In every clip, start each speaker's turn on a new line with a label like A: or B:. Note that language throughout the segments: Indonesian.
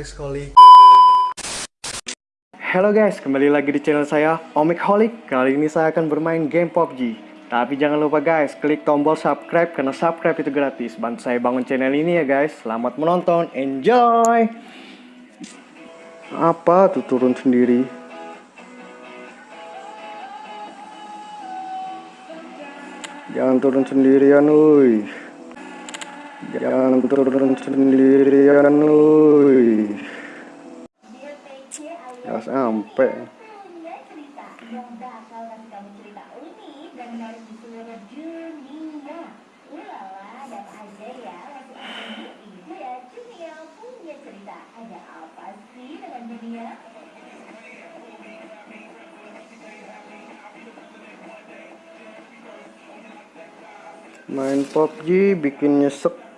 A: Holik
B: Halo guys, kembali lagi di channel saya Omik Holik. Kali ini saya akan bermain game PUBG. Tapi jangan lupa guys, klik tombol subscribe karena subscribe itu gratis. Bantu saya bangun channel ini ya guys. Selamat menonton, enjoy. Apa tuh turun sendiri? Jangan turun sendirian, uy. Jangan turun sendirian, uy. Ya sampai.
C: cerita yang bakal ngasih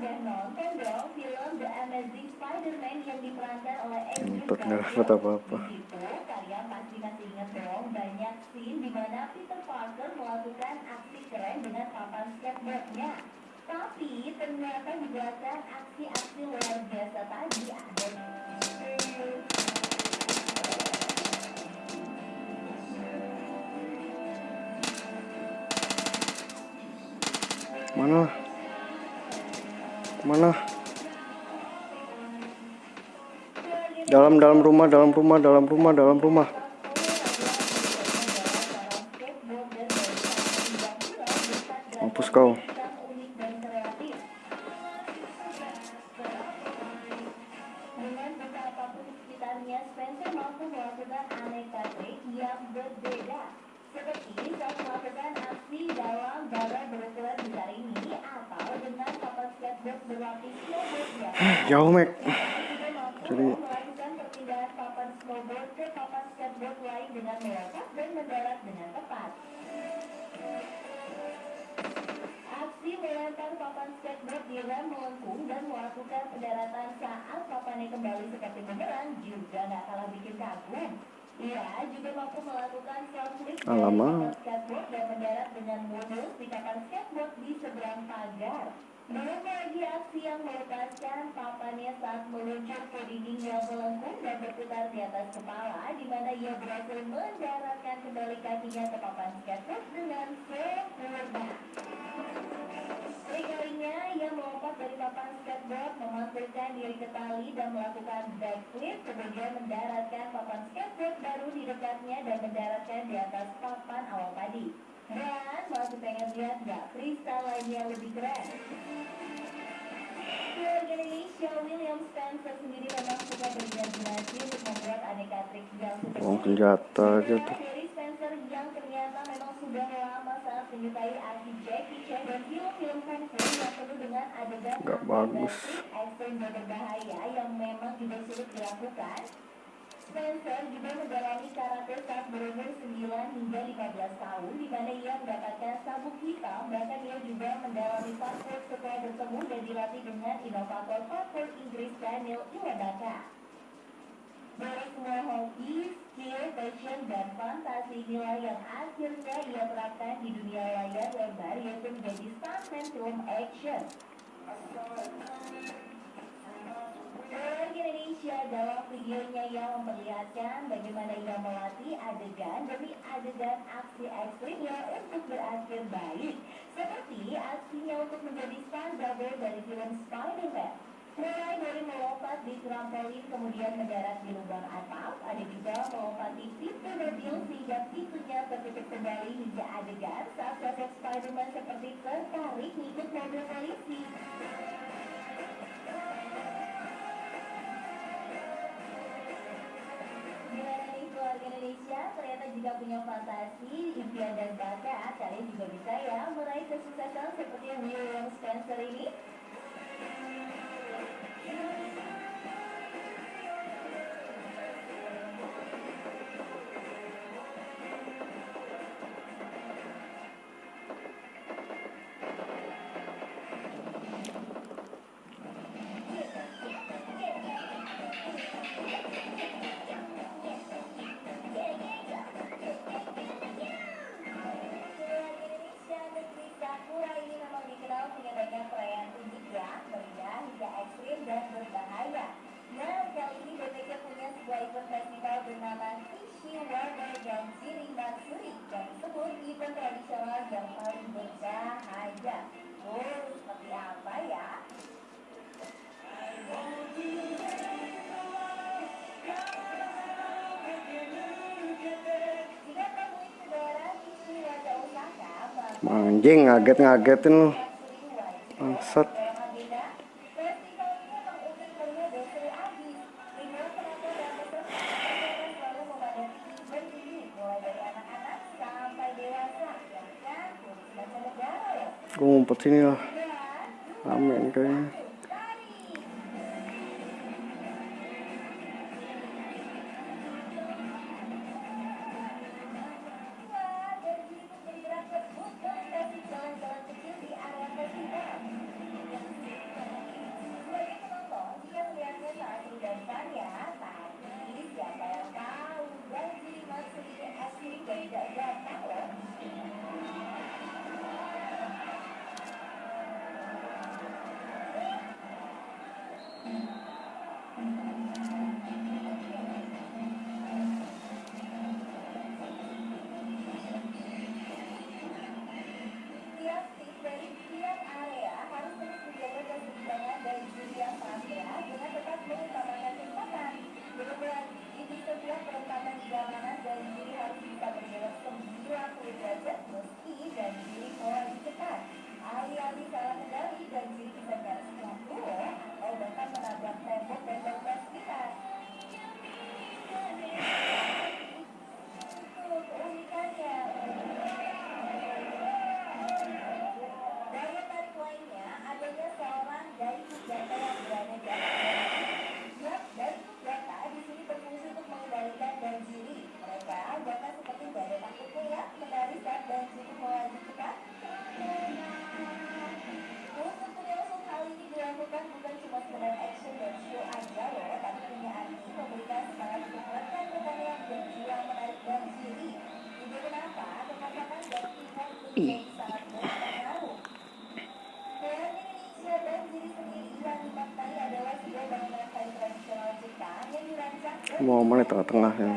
C: Indonesia udah nonton dong film The Amazing Spider-Man yang diperankan oleh Andrew Garfield.
B: apa-apa.
C: Di situ, kalian pasti masih ingat dong banyak scene di mana Peter Parker melakukan aksi keren dengan papan skateboardnya. Tapi ternyata di belakang aksi-aksi luar biasa tadi ada
B: Mana? Mana? Dalam dalam rumah, dalam rumah, dalam rumah, dalam rumah. Mampus kau.
C: Melakukan pendaratan saat papannya kembali seperti bumerang juga nggak kalah bikin kagum. Ia juga mampu melakukan flip dari skateboard dan mendarat dengan mulus di papan skateboard di seberang pagar. Belum lagi aksi yang melepaskan papannya saat meluncur ke dinding yang melengkung dan berputar di atas kepala, di mana ia berhasil mendaratkan kembali kakinya ke papan skateboard dengan sempurna. Kali-kalinya ia melompat dari papan skateboard, memantulkan diri ke tali dan melakukan backflip, kemudian mendaratkan papan skateboard baru di dekatnya dan mendaratkan di atas papan awal tadi. Dan masih pengen lihat nggak freestyle lainnya lebih keren? Keluarga Indonesia William Spencer sendiri memang suka berimajinasi untuk membuat aneka trik yang super
B: Oh, senjata aja tuh.
C: Dari Spencer yang ternyata memang sudah lama sangat menyukai aksi Jackie Chan dan film-film kung fu yang penuh dengan adegan
B: Nggak
C: atau
B: bagus.
C: trik ekstrim dan berbahaya yang memang juga sulit dilakukan. Spencer juga mendalami karate saat berumur 9 hingga 15 tahun di mana ia mendapatkan sabuk hitam bahkan ia juga mendalami parkour setelah bertemu dan dilatih dengan inovator parkour Inggris Daniel Iwadaka. Dari semua hobi, skill, passion, dan fantasi inilah yang akhirnya ia terapkan di dunia layar lebar yaitu menjadi stuntman film action. Dalam videonya yang memperlihatkan bagaimana ia melatih adegan demi adegan aksi ekstrimnya untuk berakhir baik. Seperti aksinya untuk menjadi stunt double dari film Spider-Man. Mulai dari melompat di trampolin kemudian mendarat di lubang atap, ada juga melompati pintu mobil sehingga pintunya tertutup kembali hingga adegan saat sosok Spider-Man seperti tertarik ngikut mobil polisi. Indonesia? Ternyata jika punya fantasi, impian dan bakat, kalian juga bisa ya meraih kesuksesan seperti William Spencer ini. Amém.
B: Anjing ngaget-ngagetin lu. Maksud. Gue ngumpet sini lah
C: momen di
B: tengah-tengah
C: yang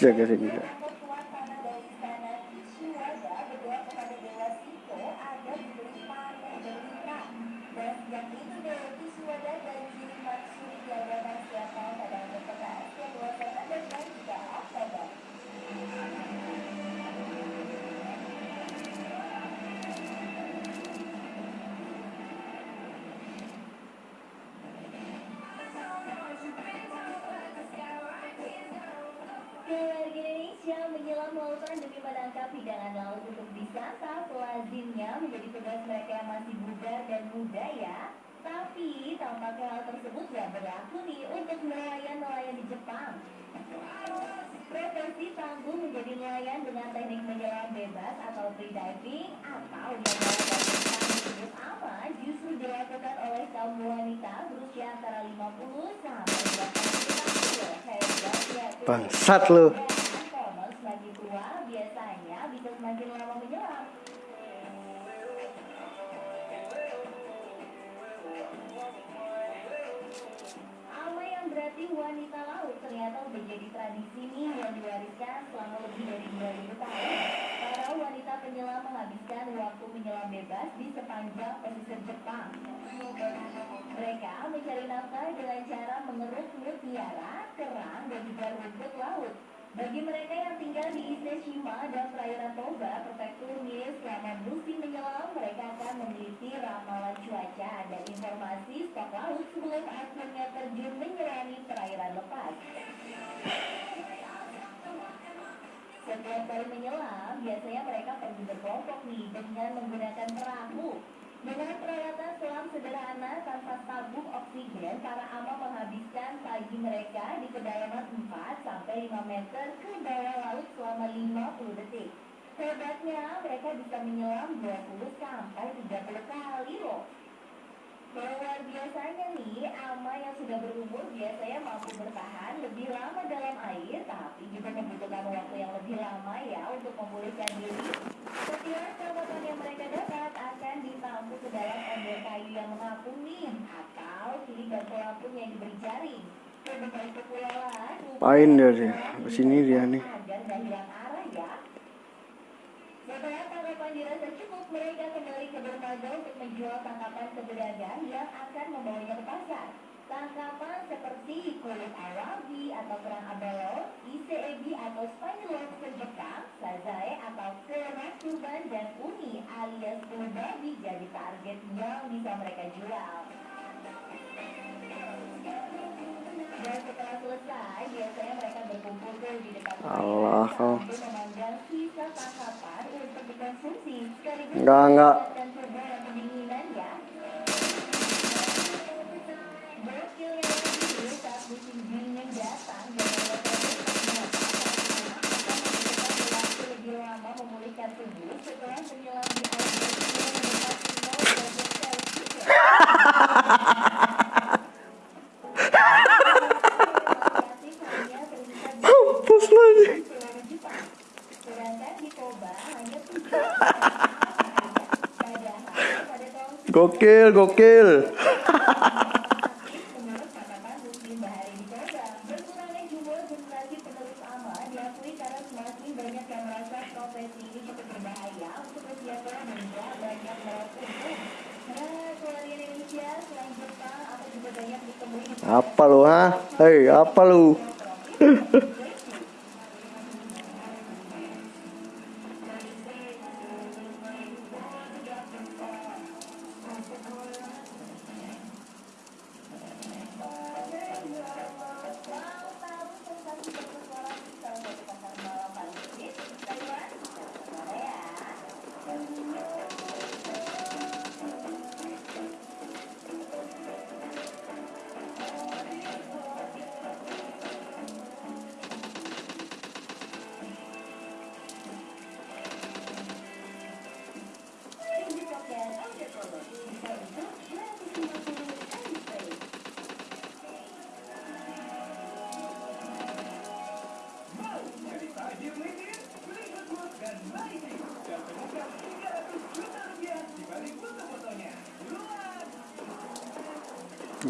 C: Ya que se. menakuni untuk nelayan-nelayan di Jepang. Profesi tangguh menjadi nelayan dengan teknik menyelam bebas atau free diving atau dengan aman justru dilakukan oleh kaum wanita berusia antara 50 sampai 80 tahun. Ya,
B: Bangsat lu.
C: wanita laut ternyata menjadi tradisi nih yang diwariskan selama lebih dari 2000 tahun. Para wanita penyelam menghabiskan waktu menyelam bebas di sepanjang pesisir Jepang. Mereka mencari nafkah dengan cara mengeruk mutiara, kerang, dan juga rumput laut. Bagi mereka yang tinggal di Iseshima dan perairan Toba, prefektur Mie selama musim menyelam, mereka akan meneliti ramalan cuaca dan informasi stok laut sebelum akhirnya terjun menyelami perairan lepas. Setiap kali menyelam, biasanya mereka pergi berkelompok nih dengan menggunakan perahu. Dengan peralatan selam sederhana tanpa tabung oksigen, para ama menghabiskan pagi mereka di kedalaman 4 sampai 5 meter ke bawah laut selama 50 detik. Hebatnya, mereka bisa menyelam 20 sampai 30 kali loh. Luar biasanya nih, ama yang sudah berumur biasanya mampu bertahan lebih lama dalam air, tapi juga membutuhkan waktu yang lebih lama ya untuk memulihkan diri. Setiap perawatan yang mereka dapat akan ditampung ke dalam ember kayu yang mengapung nih, atau kiri dan pelampung yang diberi jaring. Berbagai kepulauan,
B: Apain dia sih? Ke sini dia nih.
C: agar gak hilang arah ya. Setelah tangkapan dirasa cukup, mereka kembali ke dermaga untuk menjual tangkapan ke pedagang yang akan membawanya ke pasar. Tangkapan seperti kulit awabi atau kerang abalon, ise ebi atau spiny lobster Jepang, sazae atau kerang kurban dan uni alias kulit babi jadi target yang bisa mereka jual.
B: Allah, kau. Enggak, enggak.
C: meningkatkan tubuh dan pendinginan ya. Gokil ya ini saat musim dingin datang jangan lupa untuk mengatakan akan membutuhkan waktu lebih lama memulihkan tubuh setelah menyelam di air bersih yang mendekati 0 derajat Celcius.
B: Mampus lagi.
C: Sedangkan di Toba hanya tujuh Padahal pada tahun
B: Gokil, gokil.
C: menurut catatan Muslim Bahari di Toba, berkurangnya jumlah generasi penerus ama diakui karena semakin banyak yang merasa profesi ini cukup berbahaya untuk usia tua dan tidak banyak merawat tubuh. Nah, keluar di Indonesia, ditemui di
B: Apa lu, ha? Hei, apa lu?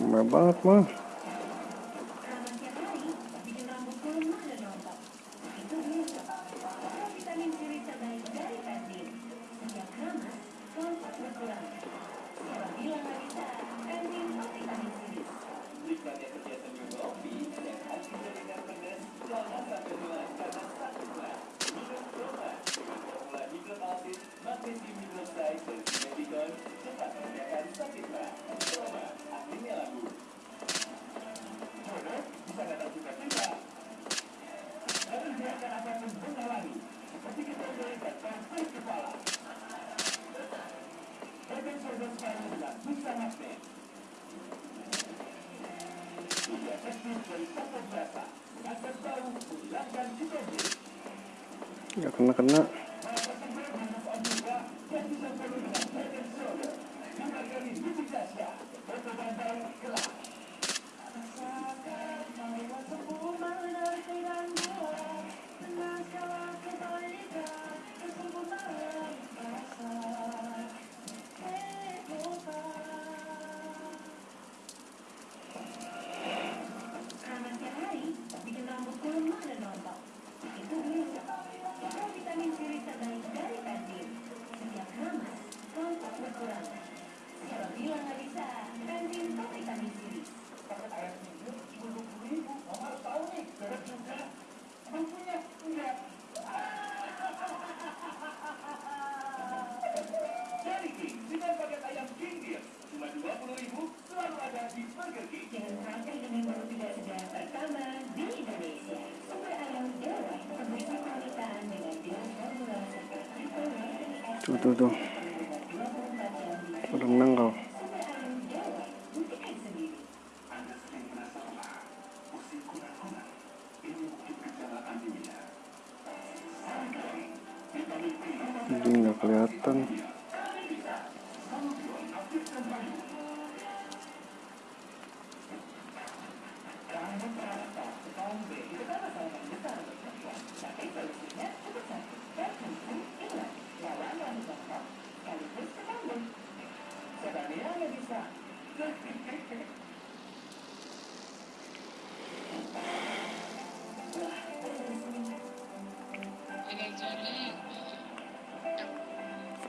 B: Murah banget mah. Gak kena-kena.
C: tuh tuh. Udah menang kau. Ini nggak kelihatan.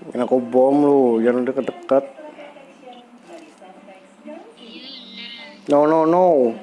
C: Enak aku bom lu, jangan deket-deket. No, no, no.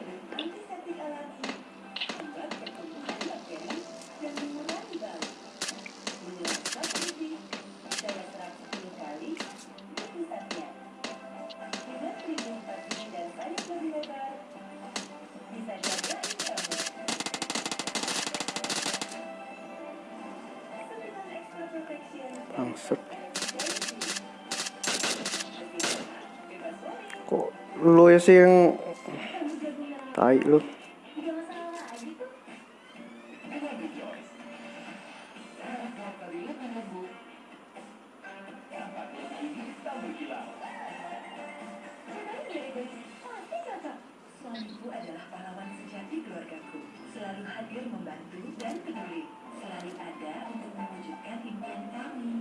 B: Ibu adalah pahlawan sejati keluargaku, selalu hadir membantu dan peduli, selalu ada untuk mewujudkan impian kami.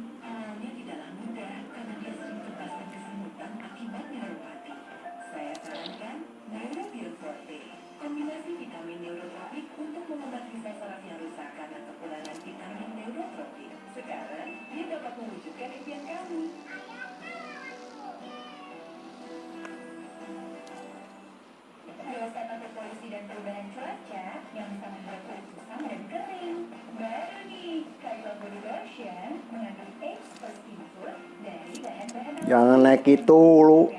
C: gitu lu.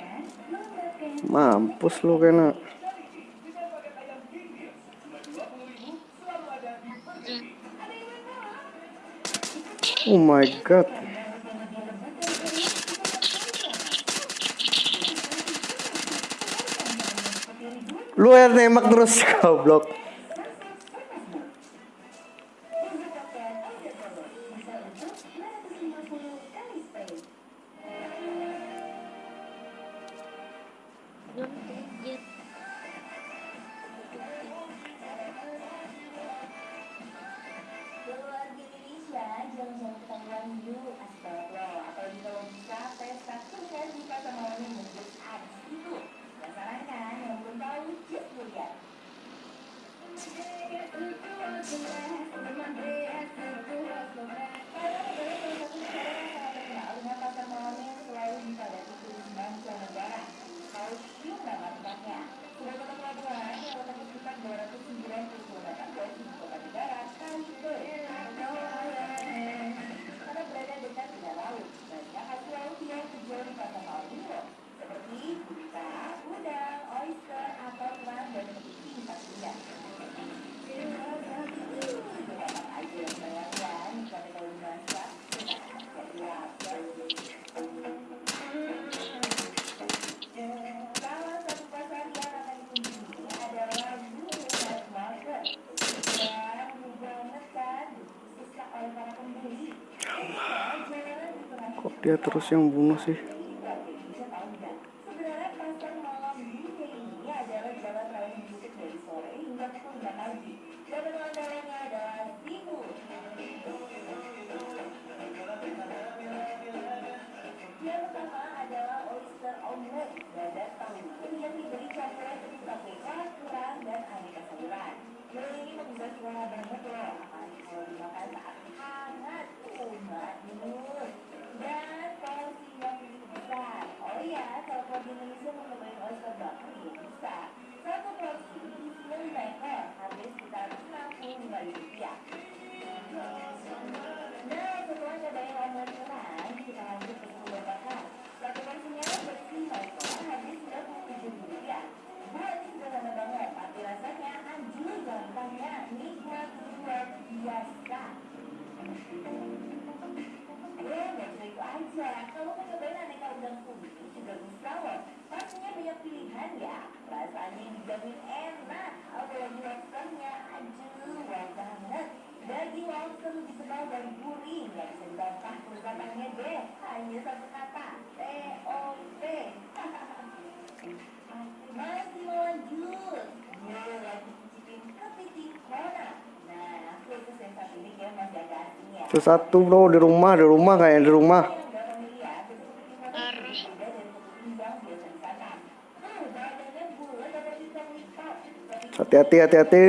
C: Mampus lu kena. Oh my god. Lu yang nembak terus goblok.
B: the
C: left. dia terus yang bunuh sih.
B: yeah. Satu
A: bro di rumah, di rumah kayak di rumah. Hati-hati, hati-hati.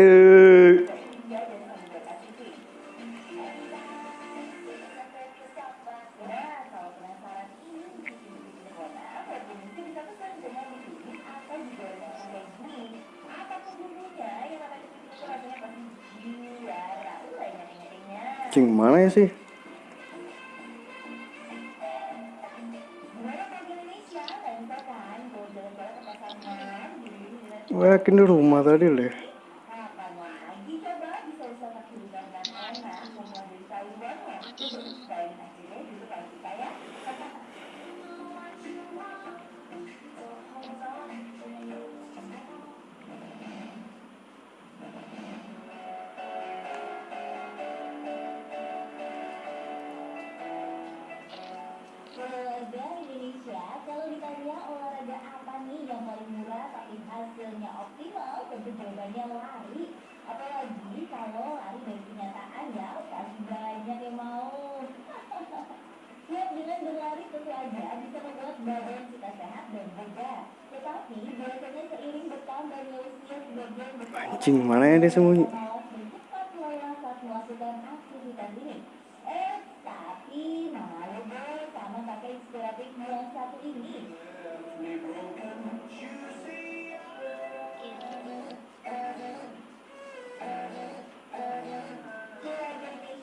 C: Olahraga apa nih yang paling murah tapi hasilnya optimal, tentu jawabannya lari. Apalagi kalau lari dari kenyataan ya, pasti banyak yang mau. Ya, dengan berlari tentu aja bisa membuat badan kita sehat dan bugar. Tetapi biasanya seiring bertambahnya usia sebagian besar
A: Anjing, mana ya dia sembunyi?
C: cepat lelah saat melakukan aktivitas ini. Eh, tapi malu deh sama kakek inspiratif yang satu ini.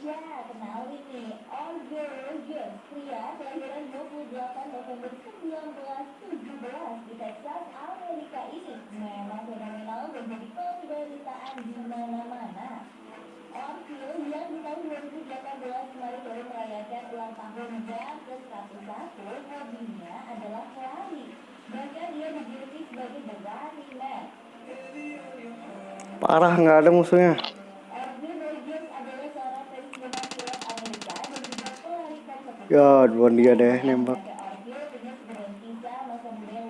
C: Indonesia, kenalin nih, Olga Rogers, pria kelahiran 28 November 1917 di Texas, Amerika ini memang fenomenal dan jadi pemberitaan di mana-mana. Orville yang di tahun 2018 kemarin baru merayakan ulang tahunnya ke-101, hobinya adalah lari. Bahkan dia dijuluki sebagai The Running Man.
A: Parah nggak ada musuhnya.
C: Setelah pensiun sebagai pilot, Orville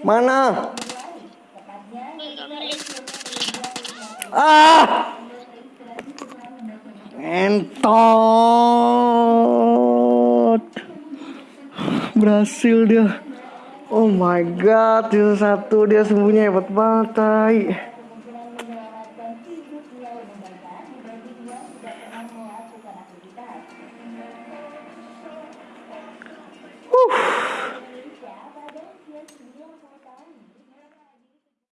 A: Mana?
C: berlari. Tepatnya ketika usianya berusia 50
A: Ah! Entot. Berhasil dia. Oh my god, dia satu dia sembunyi hebat banget, tai.